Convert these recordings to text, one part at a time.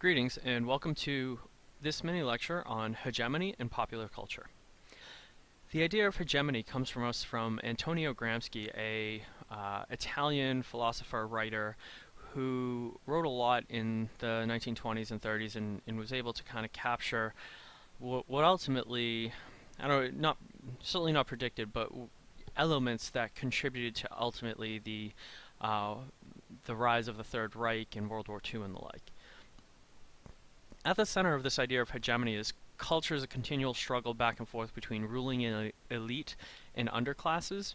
Greetings and welcome to this mini lecture on hegemony and popular culture. The idea of hegemony comes from us from Antonio Gramsci, a uh, Italian philosopher writer who wrote a lot in the 1920s and 30s and, and was able to kind of capture what, what ultimately, I don't know, not certainly not predicted, but elements that contributed to ultimately the uh, the rise of the Third Reich in World War II and the like. At the center of this idea of hegemony is culture as a continual struggle back and forth between ruling and elite and underclasses.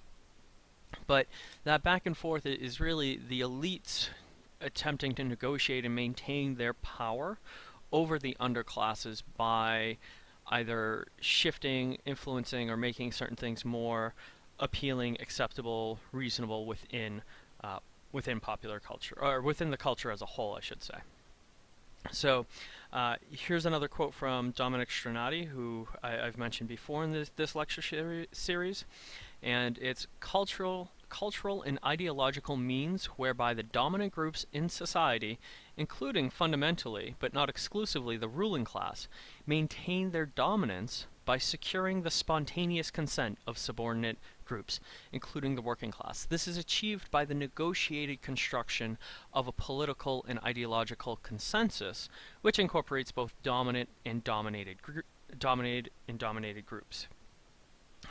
But that back and forth is really the elites attempting to negotiate and maintain their power over the underclasses by either shifting, influencing, or making certain things more appealing, acceptable, reasonable within uh, within popular culture, or within the culture as a whole, I should say. So uh, here's another quote from Dominic Strinati, who I, have mentioned before in this, this lecture series, and it's cultural, cultural and ideological means whereby the dominant groups in society, including fundamentally, but not exclusively the ruling class, maintain their dominance by securing the spontaneous consent of subordinate groups, including the working class. This is achieved by the negotiated construction of a political and ideological consensus, which incorporates both dominant and dominated dominated and dominated groups.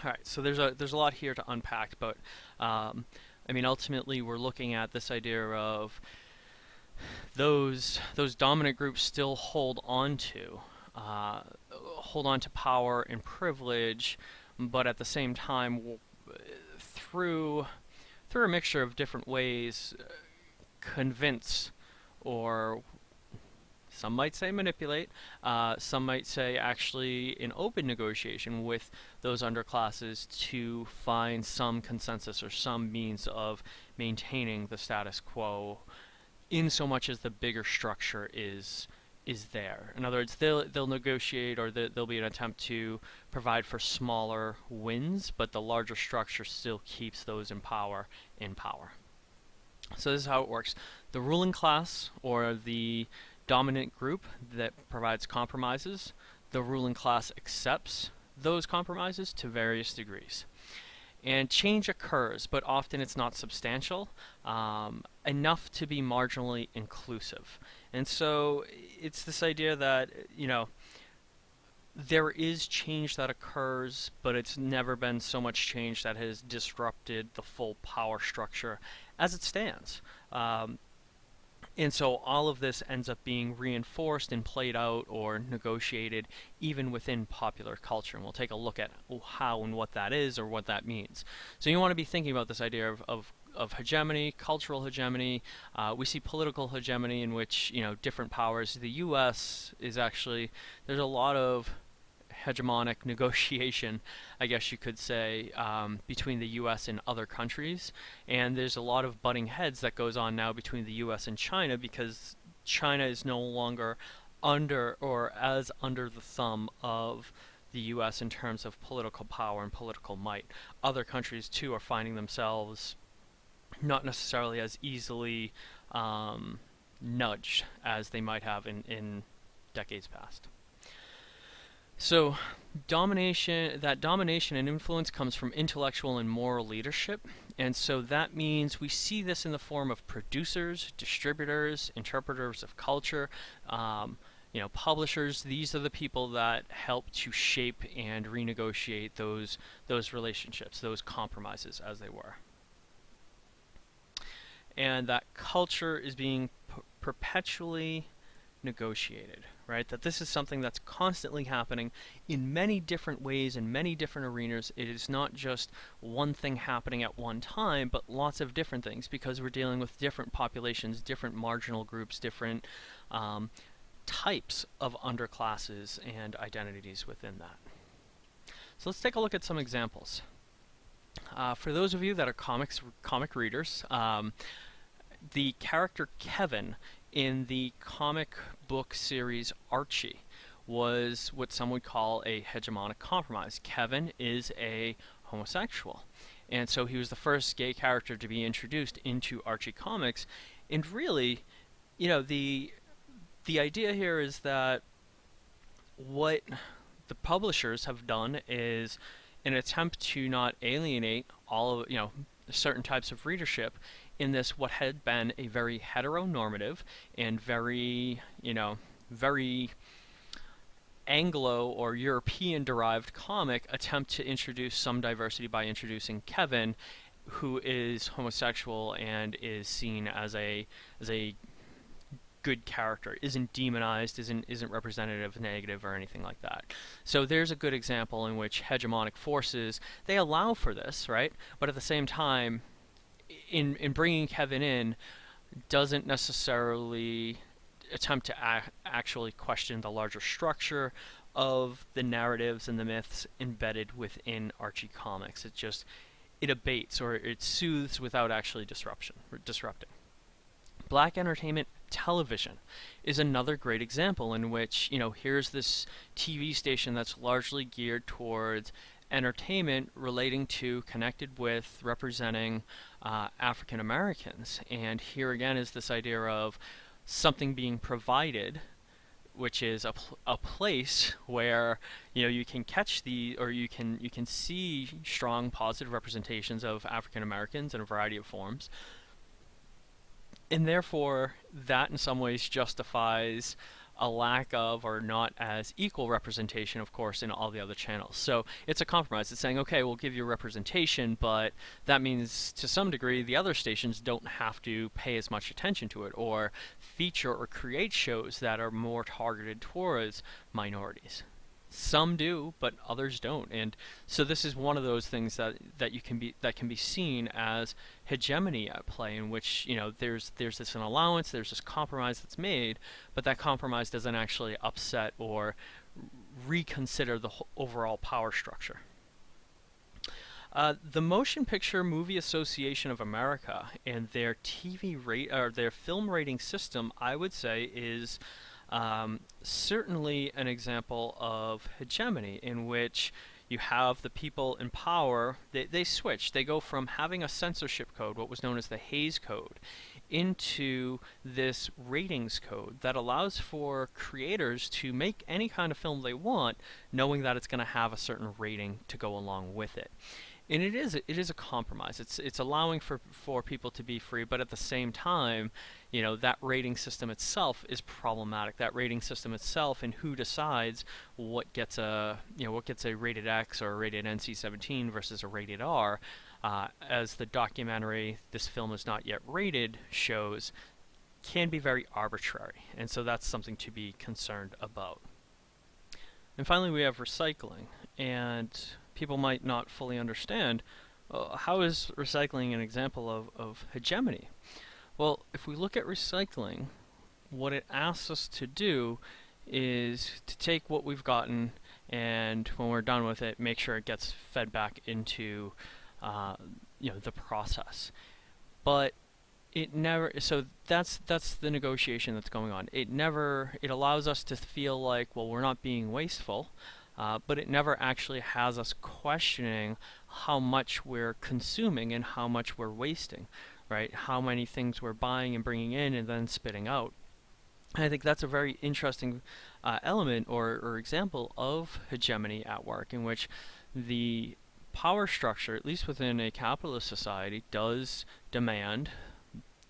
All right, so there's a there's a lot here to unpack, but um, I mean ultimately we're looking at this idea of those those dominant groups still hold on to uh, hold on to power and privilege, but at the same time, through through a mixture of different ways, uh, convince or some might say manipulate, uh, some might say actually in open negotiation with those underclasses to find some consensus or some means of maintaining the status quo in so much as the bigger structure is is there. In other words, they'll they'll negotiate or the, there'll be an attempt to provide for smaller wins, but the larger structure still keeps those in power in power. So this is how it works. The ruling class or the dominant group that provides compromises, the ruling class accepts those compromises to various degrees. And change occurs, but often it's not substantial, um, enough to be marginally inclusive. And so it's this idea that, you know, there is change that occurs, but it's never been so much change that has disrupted the full power structure as it stands. Um, and so all of this ends up being reinforced and played out or negotiated even within popular culture. And we'll take a look at how and what that is or what that means. So you want to be thinking about this idea of, of of hegemony, cultural hegemony. Uh, we see political hegemony in which you know different powers. The U.S. is actually there's a lot of hegemonic negotiation, I guess you could say, um, between the U.S. and other countries. And there's a lot of butting heads that goes on now between the U.S. and China because China is no longer under or as under the thumb of the U.S. in terms of political power and political might. Other countries too are finding themselves not necessarily as easily um, nudged as they might have in, in decades past. So domination, that domination and influence comes from intellectual and moral leadership. And so that means we see this in the form of producers, distributors, interpreters of culture, um, you know, publishers. These are the people that help to shape and renegotiate those those relationships, those compromises, as they were. And that culture is being perpetually negotiated right? That this is something that's constantly happening in many different ways in many different arenas. It is not just one thing happening at one time, but lots of different things because we're dealing with different populations, different marginal groups, different um, types of underclasses and identities within that. So let's take a look at some examples. Uh, for those of you that are comics comic readers, um, the character Kevin in the comic book series Archie was what some would call a hegemonic compromise. Kevin is a homosexual. And so he was the first gay character to be introduced into Archie comics. And really, you know, the the idea here is that what the publishers have done is an attempt to not alienate all of, you know, certain types of readership in this what had been a very heteronormative and very, you know, very Anglo or European derived comic attempt to introduce some diversity by introducing Kevin, who is homosexual and is seen as a as a good character, isn't demonized, isn't isn't representative, negative, or anything like that. So there's a good example in which hegemonic forces they allow for this, right? But at the same time, in in bringing Kevin in, doesn't necessarily attempt to ac actually question the larger structure of the narratives and the myths embedded within Archie comics. It just it abates or it soothes without actually disruption disrupting. Black entertainment television is another great example in which, you know, here's this TV station that's largely geared towards entertainment relating to, connected with, representing uh, African Americans. And here again is this idea of something being provided which is a, pl a place where you know you can catch the or you can you can see strong positive representations of African Americans in a variety of forms and therefore that in some ways justifies a lack of or not as equal representation, of course, in all the other channels. So it's a compromise. It's saying, okay, we'll give you representation, but that means to some degree the other stations don't have to pay as much attention to it or feature or create shows that are more targeted towards minorities. Some do, but others don't. And so this is one of those things that that you can be that can be seen as hegemony at play in which, you know, there's there's this an allowance, there's this compromise that's made, but that compromise doesn't actually upset or reconsider the overall power structure. Uh, the Motion Picture Movie Association of America and their TV rate or their film rating system, I would say, is um, certainly an example of hegemony in which you have the people in power, they, they switch. They go from having a censorship code, what was known as the Hays Code, into this ratings code that allows for creators to make any kind of film they want, knowing that it's going to have a certain rating to go along with it and it is it is a compromise. It's it's allowing for for people to be free, but at the same time, you know that rating system itself is problematic. That rating system itself and who decides what gets a you know what gets a rated X or a rated NC-17 versus a rated R, uh, as the documentary "This Film Is Not Yet Rated" shows, can be very arbitrary, and so that's something to be concerned about. And finally, we have recycling, and people might not fully understand, uh, how is recycling an example of, of hegemony? Well, if we look at recycling, what it asks us to do is to take what we've gotten and when we're done with it, make sure it gets fed back into uh, you know the process. But it never so that's that's the negotiation that's going on. It never it allows us to feel like well we're not being wasteful uh, but it never actually has us questioning how much we're consuming and how much we're wasting, right? How many things we're buying and bringing in and then spitting out. And I think that's a very interesting uh, element or, or example of hegemony at work in which the power structure, at least within a capitalist society, does demand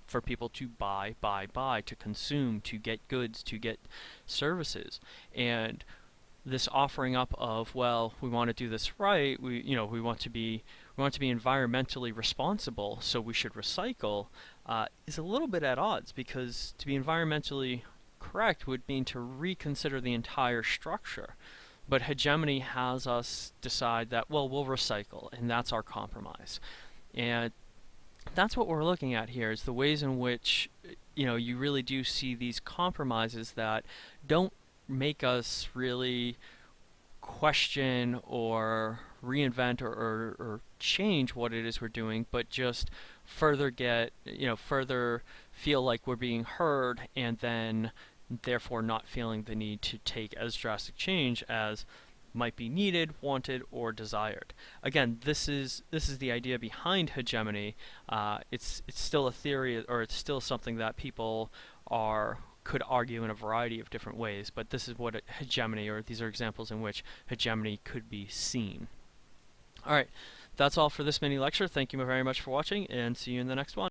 for people to buy, buy, buy, to consume, to get goods, to get services. And this offering up of well we want to do this right we you know we want to be we want to be environmentally responsible so we should recycle uh, is a little bit at odds because to be environmentally correct would mean to reconsider the entire structure. But hegemony has us decide that well we'll recycle and that's our compromise. And that's what we're looking at here is the ways in which you know you really do see these compromises that don't make us really question or reinvent or, or, or, change what it is we're doing, but just further get, you know, further feel like we're being heard and then therefore not feeling the need to take as drastic change as might be needed, wanted, or desired. Again, this is this is the idea behind hegemony. Uh, it's it's still a theory, or it's still something that people are could argue in a variety of different ways, but this is what hegemony, or these are examples in which hegemony could be seen. Alright, that's all for this mini lecture. Thank you very much for watching, and see you in the next one.